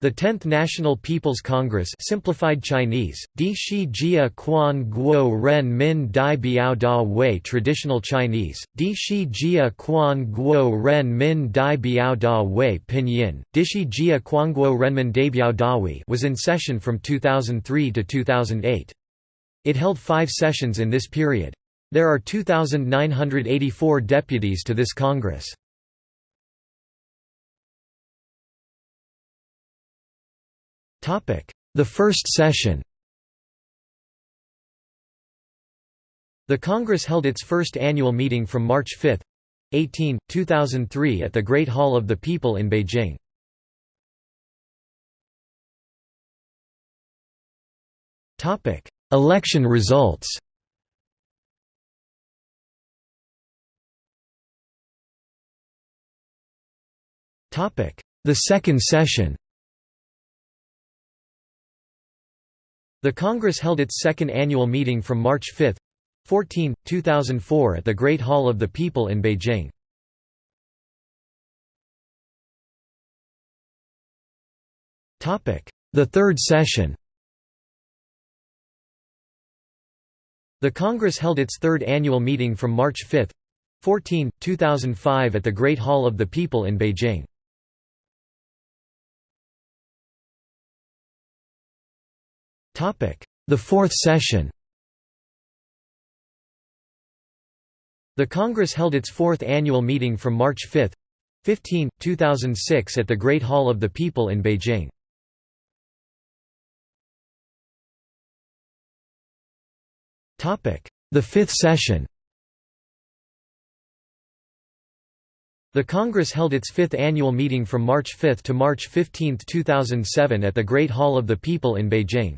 The 10th National People's Congress simplified Chinese, Di Quan Guo Ren Min Dai Biao Da Wei Traditional Chinese, Di Jia Quan Guo Ren Min Dai Biao Da Wei Pinyin, Dishi Jia Quanguo Renmin Daibiao Dawi was in session from 2003 to 2008. It held five sessions in this period. There are 2,984 deputies to this Congress. The first session. The Congress held its first annual meeting from March 5, 18, 2003 at the Great Hall of the People in Beijing. Election results. The second session The Congress held its second annual meeting from March 5, 14, 2004 at the Great Hall of the People in Beijing. The third session The Congress held its third annual meeting from March 5, 14, 2005 at the Great Hall of the People in Beijing. The fourth session The Congress held its fourth annual meeting from March 5, 15, 2006 at the Great Hall of the People in Beijing. The fifth session The Congress held its fifth annual meeting from March 5 to March 15, 2007 at the Great Hall of the People in Beijing.